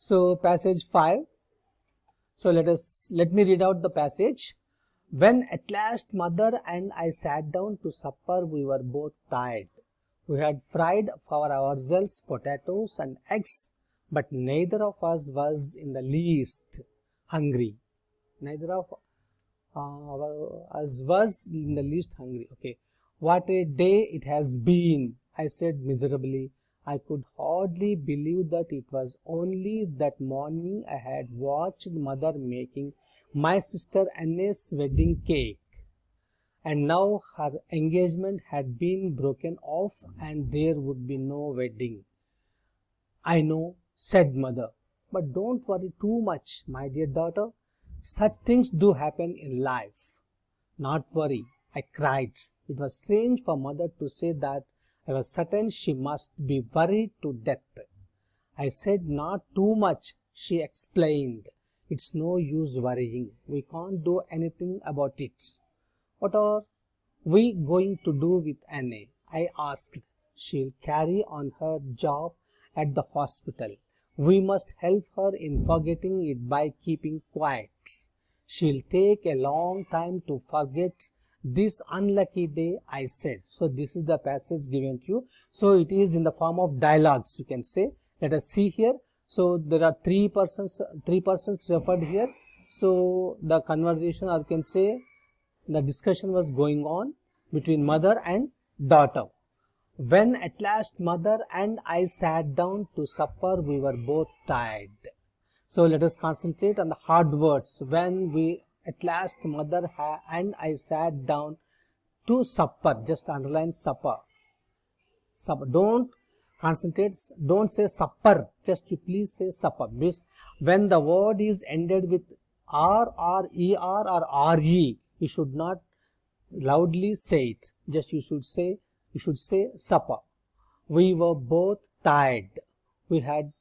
So passage 5. So let us let me read out the passage. When at last mother and I sat down to supper, we were both tired. We had fried for ourselves potatoes and eggs, but neither of us was in the least hungry. Neither of uh, us was in the least hungry. Okay. What a day it has been, I said miserably. I could hardly believe that it was only that morning I had watched mother making my sister Anne's wedding cake. And now her engagement had been broken off and there would be no wedding. I know, said mother, but don't worry too much, my dear daughter. Such things do happen in life. Not worry, I cried. It was strange for mother to say that I was certain she must be worried to death. I said not too much, she explained. It's no use worrying. We can't do anything about it. What are we going to do with Anne? I asked. She'll carry on her job at the hospital. We must help her in forgetting it by keeping quiet. She'll take a long time to forget this unlucky day I said. So this is the passage given to you. So it is in the form of dialogues you can say. Let us see here. So there are three persons, three persons referred here. So the conversation, or you can say the discussion was going on between mother and daughter. When at last mother and I sat down to supper, we were both tired. So let us concentrate on the hard words. When we at last mother and I sat down to supper, just underline supper. Supper. Don't concentrates don't say supper just you please say supper. When the word is ended with r or or re you should not loudly say it. Just you should say you should say supper. We were both tired. We had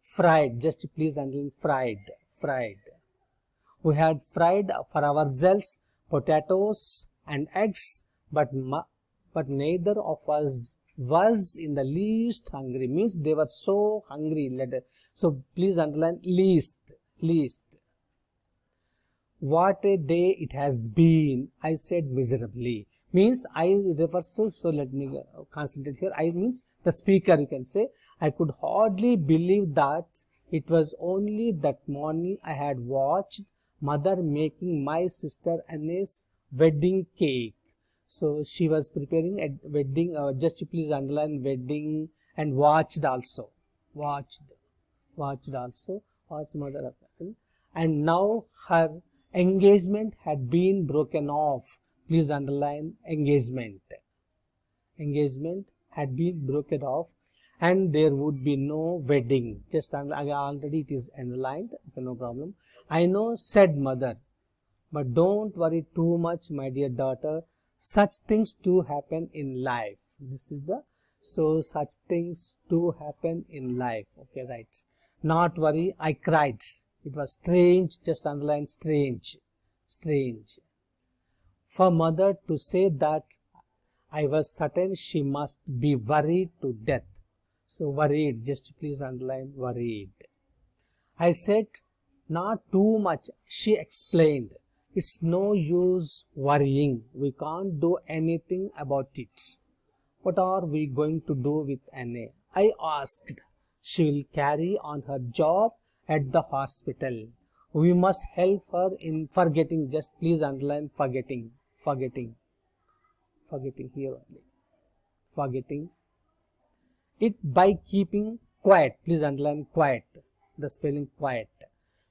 fried. Just please underline fried fried we had fried for ourselves potatoes and eggs but but neither of us was in the least hungry. Means they were so hungry letter so please underline least least. What a day it has been. I said miserably. Means i refers to so let me uh, concentrate here. I means the speaker you can say. I could hardly believe that it was only that morning i had watched mother making my sister Anne's wedding cake so she was preparing a wedding, uh, just please underline wedding and watched also. Watched, watched also, watched mother And now her engagement had been broken off. Please underline engagement. Engagement had been broken off and there would be no wedding. Just already it is underlined, okay, no problem. I know, said mother, but don't worry too much, my dear daughter. Such things do happen in life. This is the so such things do happen in life. Okay right. Not worry i cried. It was strange just underline strange. Strange. For mother to say that i was certain she must be worried to death so worried just please underline worried i said not too much she explained it's no use worrying. We can't do anything about it. What are we going to do with Anne? I asked. She will carry on her job at the hospital. We must help her in forgetting. Just please underline forgetting. Forgetting. Forgetting here only. Forgetting it by keeping quiet. Please underline quiet. The spelling quiet.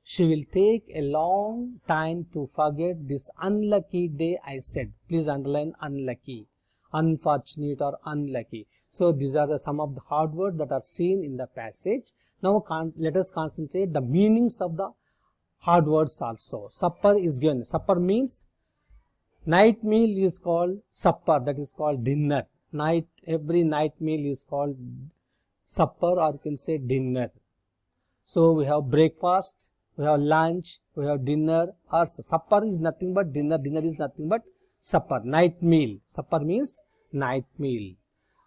She will take a long time to forget this unlucky day I said. Please underline unlucky, unfortunate or unlucky. So these are the some of the hard words that are seen in the passage. Now let us concentrate the meanings of the hard words also. Supper is given. Supper means night meal is called supper that is called dinner. Night every night meal is called supper or you can say dinner. So we have breakfast, we have lunch, we have dinner or supper is nothing but dinner, dinner is nothing but supper, night meal. Supper means night meal.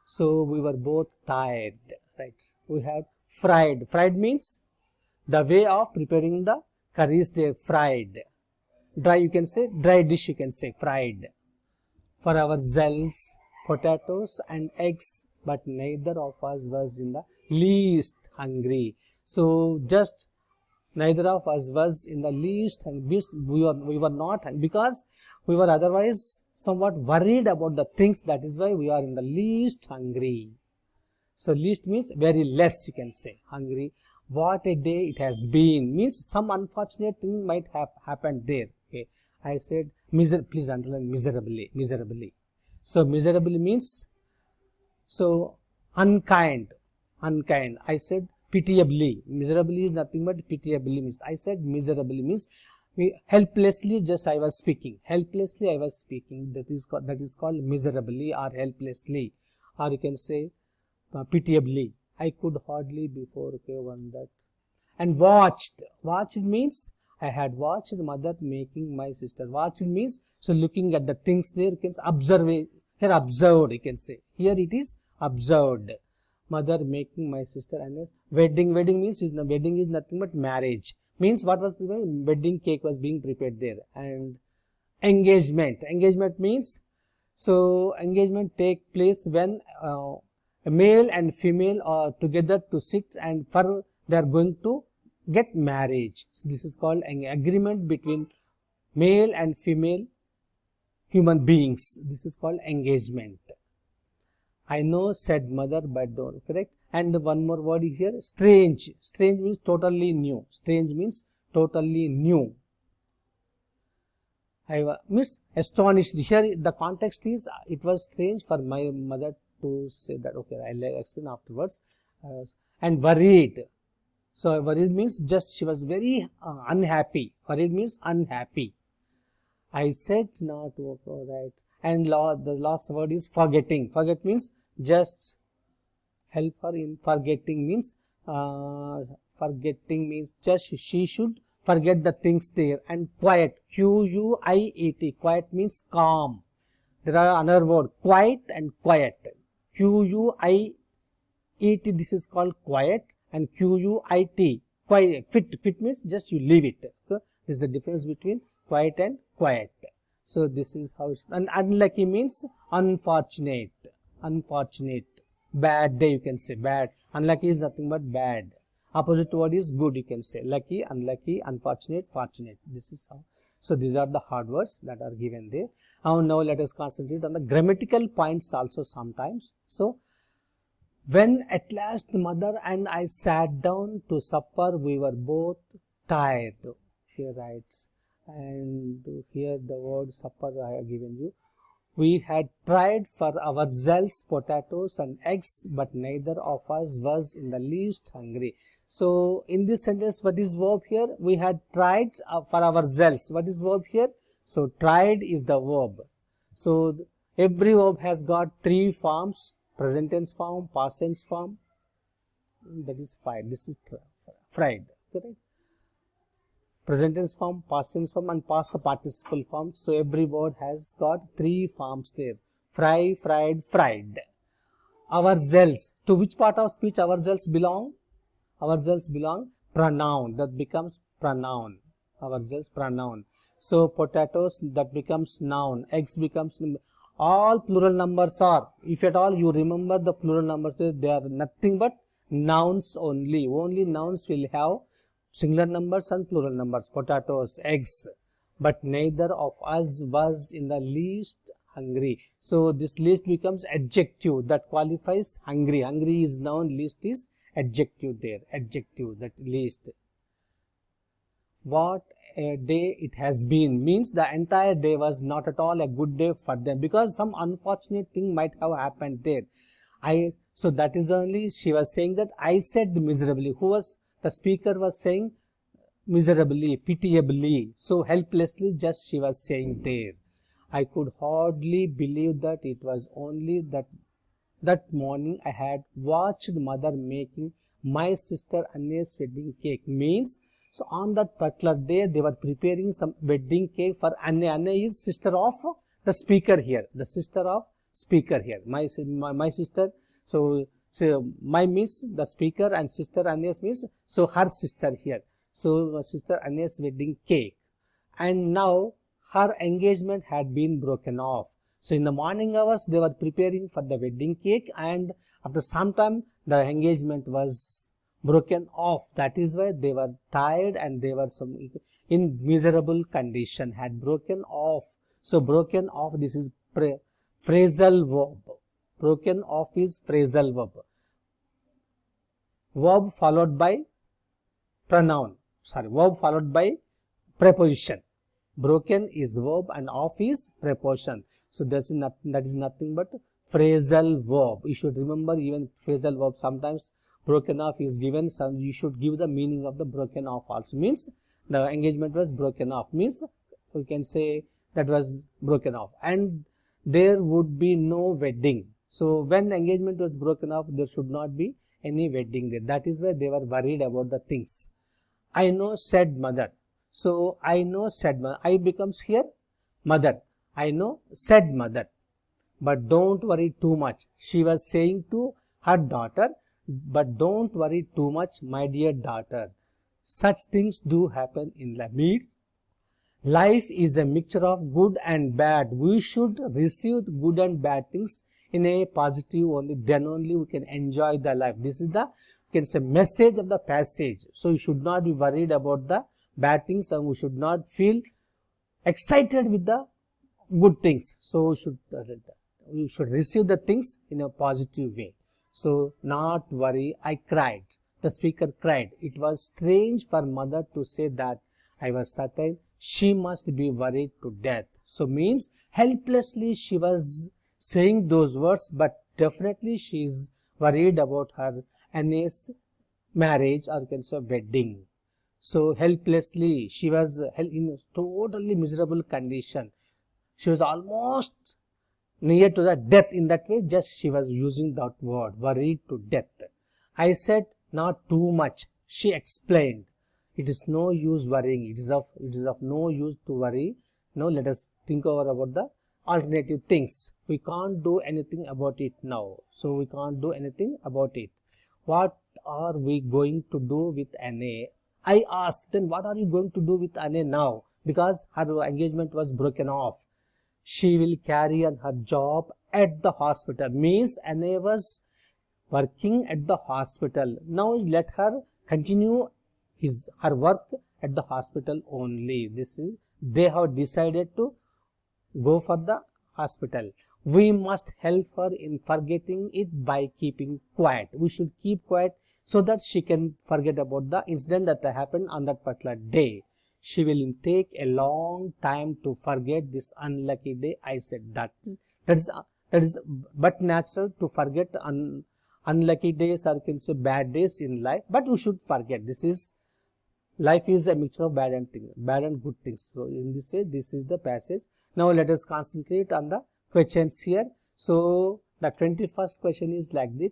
So we were both tired, right? We have fried. Fried means the way of preparing the curry is there fried dry you can say dry dish you can say fried for our zells potatoes and eggs but neither of us was in the least hungry. So just neither of us was in the least hungry we were we were not because we were otherwise somewhat worried about the things that is why we are in the least hungry. So least means very less you can say hungry. What a day it has been! Means some unfortunate thing might have happened there. Okay. I said miser please underline miserably miserably so miserably means so unkind unkind. I said pitiably. Miserably is nothing but pitiably means. I said miserably means helplessly just i was speaking. Helplessly i was speaking. That is called that is called miserably or helplessly. Or you can say uh, pitiably. I could hardly before okay one that. And watched. Watched means I had watched mother making my sister. Watched means so looking at the things there you can observe here observed you can say. Here it is observed. Mother making my sister and wedding. Wedding means is wedding is nothing but marriage. Means what was prepared? Wedding cake was being prepared there. And engagement. Engagement means so engagement take place when uh, a male and female are together to sit and for they are going to get marriage. So this is called an agreement between male and female human beings. This is called engagement. I know said mother but don't correct? And one more word here strange. Strange means totally new. Strange means totally new. I was astonished. Here the context is it was strange for my mother to say that okay I'll explain afterwards. Uh, and worried so worried means just she was very uh, unhappy. Worried means unhappy. I said not to right. And law, the last word is forgetting. Forget means just help her in forgetting means uh, forgetting means just she should forget the things there and quiet. Q u i e t. Quiet means calm. There are another word quiet and quiet. Q-U-I-E-T, this is called quiet and Q-U-I-T, quiet, fit, fit means just you leave it. Okay? This is the difference between quiet and quiet. So this is how, and unlucky means unfortunate, unfortunate, bad day you can say, bad. Unlucky is nothing but bad. Opposite word is good you can say, lucky, unlucky, unfortunate, fortunate. This is how. So these are the hard words that are given there. Now, now let us concentrate on the grammatical points also sometimes. So when at last mother and I sat down to supper, we were both tired. Here writes, and here the word supper I have given you. We had tried for ourselves potatoes and eggs, but neither of us was in the least hungry. So in this sentence, what is verb here? We had tried uh, for ourselves. What is verb here? So tried is the verb. So every verb has got three forms: present tense form, past tense form. That is fried. This is fried. Correct. Present tense form, past tense form, and past participle form. So every word has got three forms there: fry, fried, fried. Ourselves. To which part of speech ourselves belong? ourselves belong pronoun that becomes pronoun ourselves pronoun so potatoes that becomes noun eggs becomes all plural numbers are if at all you remember the plural numbers they are nothing but nouns only. Only nouns will have singular numbers and plural numbers potatoes eggs. But neither of us was in the least hungry. So this least becomes adjective that qualifies hungry. Hungry is noun least is adjective there. Adjective that least what a day it has been means the entire day was not at all a good day for them because some unfortunate thing might have happened there. I so that is only she was saying that i said miserably. Who was the speaker was saying miserably pitiably so helplessly just she was saying there. I could hardly believe that it was only that that morning I had watched mother making my sister Anne's wedding cake. Means, so on that particular day, they were preparing some wedding cake for Anne. Anne is sister of the speaker here, the sister of speaker here. My, my, my sister, so So my miss, the speaker and sister Agnes means, so her sister here. So sister Agnes wedding cake. And now her engagement had been broken off. So in the morning hours, they were preparing for the wedding cake and after some time, the engagement was broken off. That is why they were tired and they were some in miserable condition, had broken off. So broken off, this is phrasal verb. Broken off is phrasal verb. Verb followed by pronoun. Sorry, verb followed by preposition. Broken is verb and off is preposition. So that's not, that is nothing but phrasal verb. You should remember even phrasal verb sometimes broken off is given. So you should give the meaning of the broken off also. Means the engagement was broken off. Means we can say that was broken off. And there would be no wedding. So when engagement was broken off, there should not be any wedding there. That is why they were worried about the things. I know said mother. So I know said mother. I becomes here mother. I know said mother. But don't worry too much. She was saying to her daughter, but don't worry too much, my dear daughter. Such things do happen in life. Life is a mixture of good and bad. We should receive good and bad things in a positive only. Then only we can enjoy the life. This is the can say message of the passage. So you should not be worried about the bad things and we should not feel excited with the good things. So we should uh, we should receive the things in a positive way. So not worry, I cried. The speaker cried. It was strange for mother to say that I was certain she must be worried to death. So means helplessly she was saying those words, but definitely she is worried about her Annie's marriage or can say wedding. So helplessly she was in totally miserable condition. She was almost near to the death in that way just she was using that word worried to death. I said not too much she explained. It is no use worrying. It is of it is of no use to worry. Now let us think over about the alternative things. We can't do anything about it now. So we can't do anything about it. What are we going to do with Anne? I asked then what are you going to do with Anne now? Because her engagement was broken off she will carry on her job at the hospital. Means Anne was working at the hospital. Now let her continue his her work at the hospital only. This is they have decided to go for the hospital. We must help her in forgetting it by keeping quiet. We should keep quiet so that she can forget about the incident that happened on that particular day she will take a long time to forget this unlucky day. I said that is that is that is but natural to forget un, unlucky days or can say bad days in life. But we should forget. This is life is a mixture of bad and thing bad and good things. So in this way this is the passage. Now let us concentrate on the questions here. So the 21st question is like this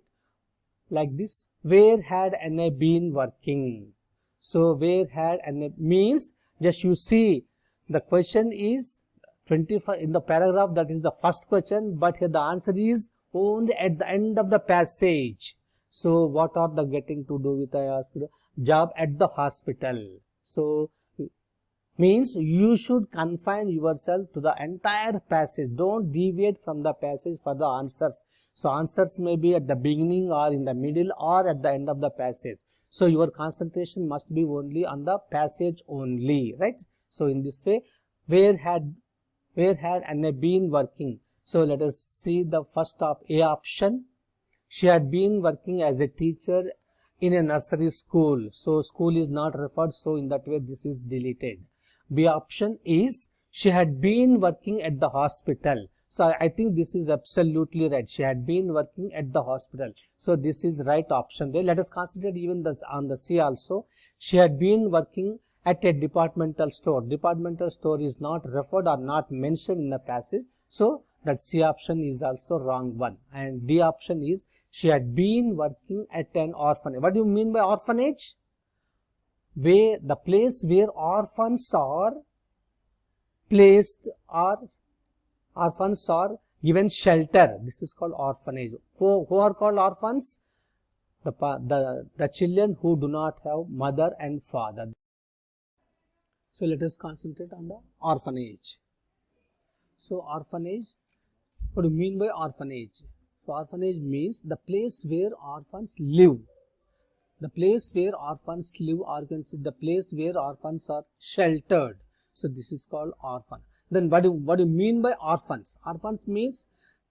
like this. Where had Anna been working? So where had Anna means just you see the question is 25 in the paragraph that is the first question but here the answer is only at the end of the passage. So what are the getting to do with i asked job at the hospital. So means you should confine yourself to the entire passage. Don't deviate from the passage for the answers. So answers may be at the beginning or in the middle or at the end of the passage so your concentration must be only on the passage only, right? So in this way, where had where had Anna been working? So let us see the first of A option. She had been working as a teacher in a nursery school. So school is not referred. So in that way, this is deleted. B option is she had been working at the hospital. So I think this is absolutely right. She had been working at the hospital. So this is right option there. Let us consider even this on the C also. She had been working at a departmental store. Departmental store is not referred or not mentioned in the passage. So that C option is also wrong one. And D option is she had been working at an orphanage. What do you mean by orphanage? Where the place where orphans are placed or orphans are given shelter. This is called orphanage. Who, who are called orphans? the, the, the children who do not have mother and father. So let us concentrate on the orphanage. So orphanage, what do you mean by orphanage? So orphanage means the place where orphans live. The place where orphans live or the place where orphans are sheltered. So this is called orphan. Then what do, what do you mean by orphans? Orphans means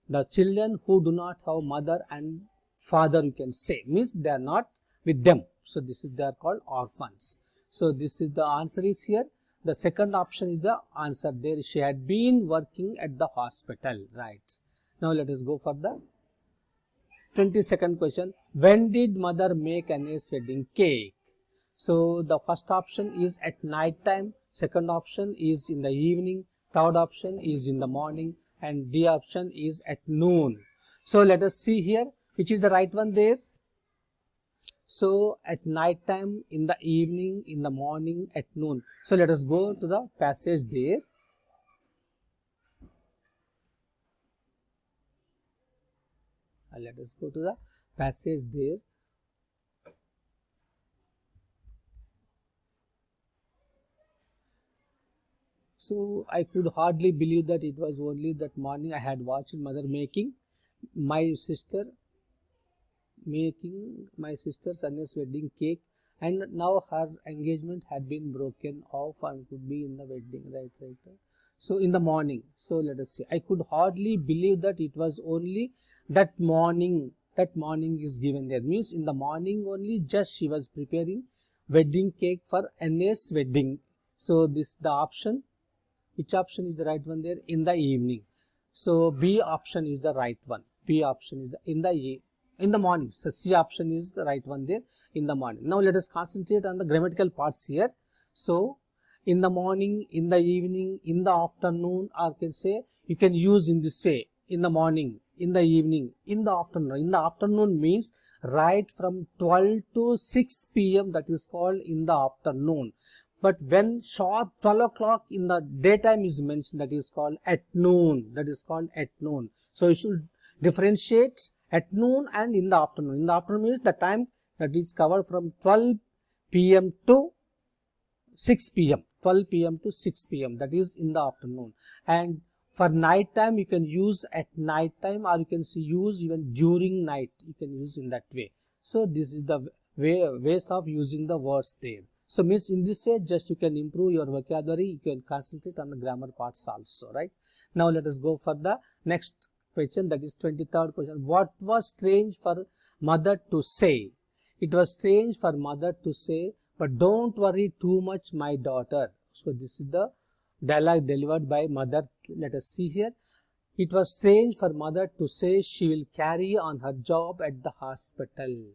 the children who do not have mother and father you can say means they are not with them. So this is they are called orphans. So this is the answer is here. The second option is the answer there. She had been working at the hospital, right? Now let us go for the 22nd question. When did mother make Annie's wedding cake? So the first option is at night time. Second option is in the evening. Third option is in the morning. And D option is at noon. So let us see here which is the right one there. So at night time, in the evening, in the morning, at noon. So let us go to the passage there. Uh, let us go to the passage there. So I could hardly believe that it was only that morning I had watched mother making my sister making my sister's Anya's wedding cake. And now her engagement had been broken off and could be in the wedding right right, so in the morning. So let us see. I could hardly believe that it was only that morning that morning is given there. Means in the morning only just she was preparing wedding cake for Anya's wedding. So this the option which option is the right one there in the evening so b option is the right one b option is the, in the in the morning. So C option is the right one there in the morning. Now let us concentrate on the grammatical parts here. So in the morning, in the evening, in the afternoon, or can say you can use in this way in the morning, in the evening, in the afternoon. In the afternoon means right from 12 to 6 p.m. that is called in the afternoon. But when sharp 12 o'clock in the daytime is mentioned that is called at noon. That is called at noon. So you should differentiate at noon and in the afternoon. In the afternoon means the time that is covered from 12 pm to 6 pm. 12 pm to 6 pm that is in the afternoon. And for night time you can use at night time or you can see use even during night you can use in that way. So this is the way ways of using the words there. So means in this way just you can improve your vocabulary you can concentrate on the grammar parts also right. Now let us go for the next question that is 23rd question. What was strange for mother to say? It was strange for mother to say but don't worry too much my daughter. So this is the dialogue delivered by mother. Let us see here. It was strange for mother to say she will carry on her job at the hospital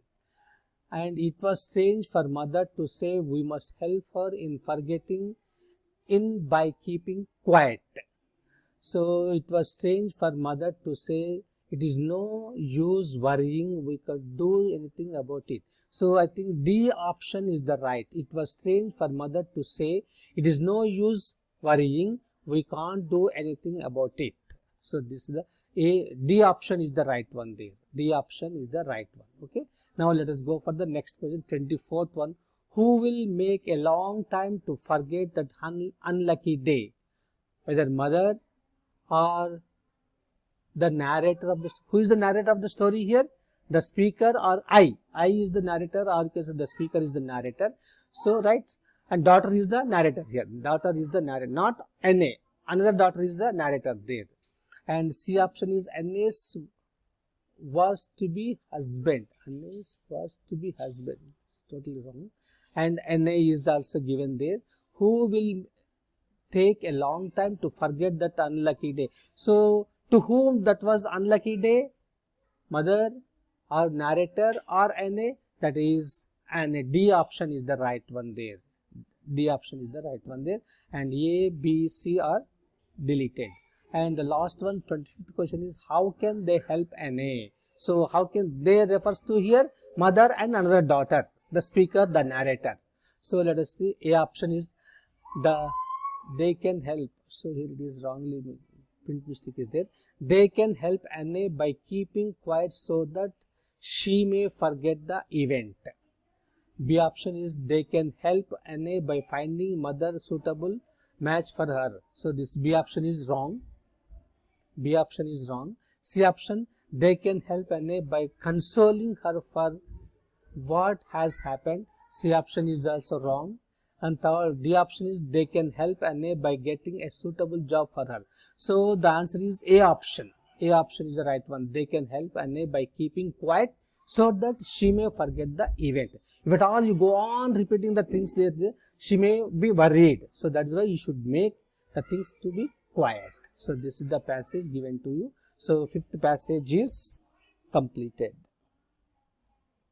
and it was strange for mother to say we must help her in forgetting in by keeping quiet so it was strange for mother to say, it is no use worrying, we could do anything about it. So I think D option is the right. It was strange for mother to say, it is no use worrying, we can't do anything about it. So this is the A, D option is the right one there. D option is the right one. Okay. Now let us go for the next question, 24th one. Who will make a long time to forget that un unlucky day? Whether mother, or the narrator of the who is the narrator of the story here? The speaker or i? I is the narrator or because the speaker is the narrator. So right and daughter is the narrator here. Daughter is the narrator not na another daughter is the narrator there. And c option is nas was to be husband nas was to be husband it's totally wrong and na is also given there who will take a long time to forget that unlucky day. So, to whom that was unlucky day? Mother or narrator or NA? That is and D option is the right one there. D option is the right one there. And A, B, C are deleted. And the last one, 25th question is how can they help NA? So, how can they refers to here mother and another daughter, the speaker, the narrator. So, let us see A option is the they can help so here it is wrongly print mistake is there they can help Anne by keeping quiet so that she may forget the event. B option is they can help Anne by finding mother suitable match for her. So this B option is wrong. B option is wrong. C option they can help Anne by consoling her for what has happened. C option is also wrong. And third D option is they can help Anne by getting a suitable job for her. So the answer is A option. A option is the right one. They can help Anne by keeping quiet so that she may forget the event. If at all you go on repeating the things there, she may be worried. So that is why you should make the things to be quiet. So this is the passage given to you. So fifth passage is completed.